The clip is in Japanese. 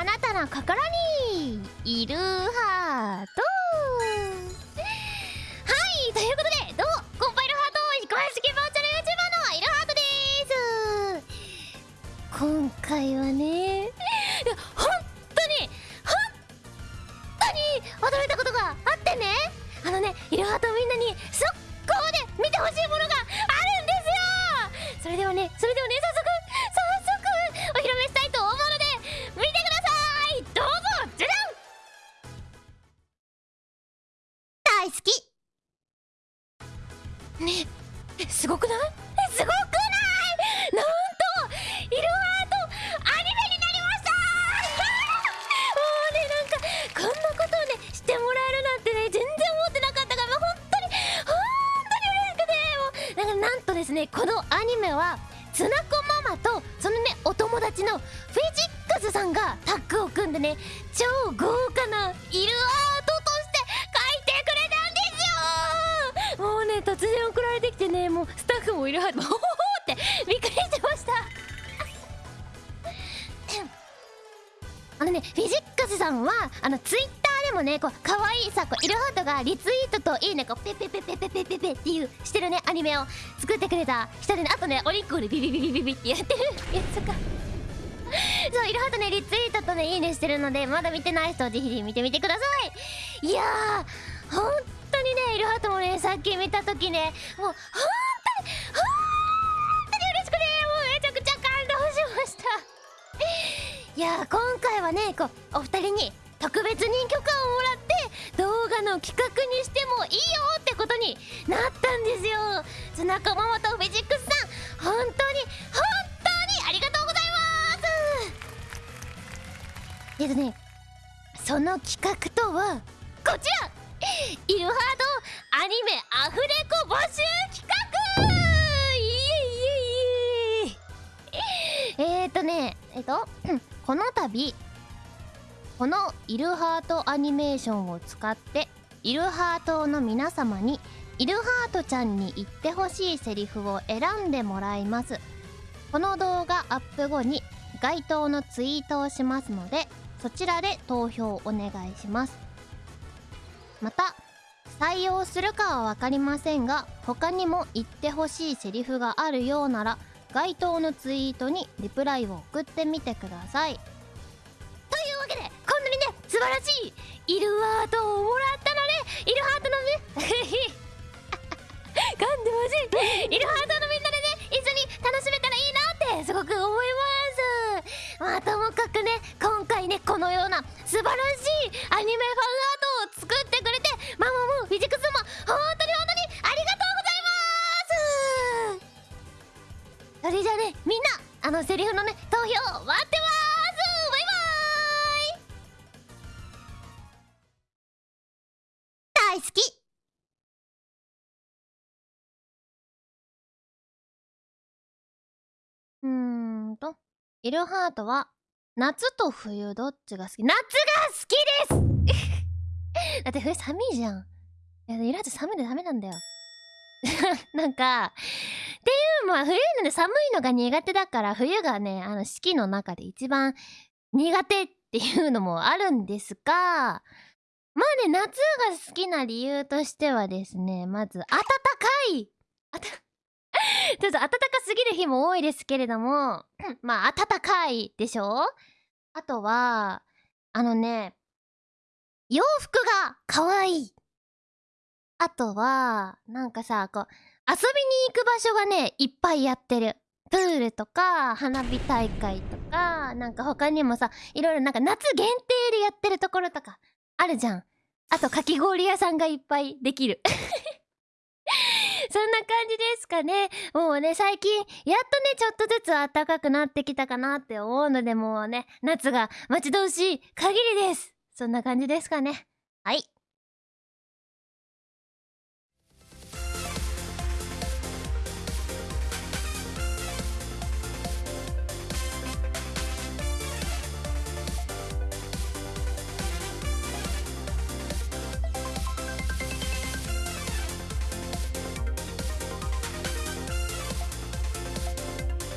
あなたの心にいるハートはいということでどう？もコンパイルハート公式バーチャル YouTuber のいるハートです。今回はねいや本当に本当に驚いたことがあってねあのねいるハートみんなに速攻で見てほしいものがあるんですよ。それではねそれではね早速ねえすごくない？すごくない？なんとイルハートアニメになりました！もうねなんかこんなことをねしてもらえるなんてね全然思ってなかったからもう本当に本当に嬉しくてもう。なんかなんとですねこのアニメはつなこママとそのねお友達のフェジックスさんがタッグを組んでね超豪華なイルアーもうスタッフもイルアートほほほってびっくりしてました。あのねフィジックスさんはあのツイッターでもねこう可愛いさこうイルハートがリツイートといいねこうペペペペペペペペっていうしてるねアニメを作ってくれた人でねあとねお肉をねビビビビビビってやってる。やつが そうイルハートねリツイートとねいいねしてるのでまだ見てない人はぜひ見てみてください。いやー本当にねイルハートもねさっき見た時ねもう本当いやー今回はねこうお二人に特別に許可をもらって動画の企画にしてもいいよってことになったんですよ。ツナコママとフェジックスさん本当に本当にありがとうございます。えっとねその企画とはこちら。イルハートアニメアフレコ募集企画。えっと この度このイルハートアニメーションを使ってイルハートの皆様にイルハートちゃんに言ってほしいセリフを選んでもらいます。この動画アップ後に該当のツイートをしますのでそちらで投票お願いします。また採用するかは分かりませんが他にも言ってほしいセリフがあるようなら該当のツイートにリプライを送ってみてください。というわけでこんなにね素晴らしいイルハートをもらったのでイルハートのね噛んでほしいイルハートのみんなでね一緒に楽しめたらいいなってすごく思います。まあともかくね今回ねこのような素晴らしいアニメファンアイルハートは夏と冬どっちが好き？夏が好きです！だって冬寒いじゃん。いやイルハート寒いのダメなんだよ。なんかっていうのは冬のね寒いのが苦手だから冬がねあの四季の中で一番苦手っていうのもあるんですがまあね夏が好きな理由としてはですねまず暖かい。あたちょっと暖かすぎる日も多いですけれども まあ暖かいでしょ？あとはあのね洋服が可愛い。あとはなんかさこう遊びに行く場所がねいっぱいやってる。プールとか花火大会とかなんか他にもさいろいろなんか夏限定でやってるところとかあるじゃん。あとかき氷屋さんがいっぱいできる。感じですかね。もうね最近やっとねちょっとずつ暖かくなってきたかなって思うのでもうね夏が待ち遠しい限りです。そんな感じですかね。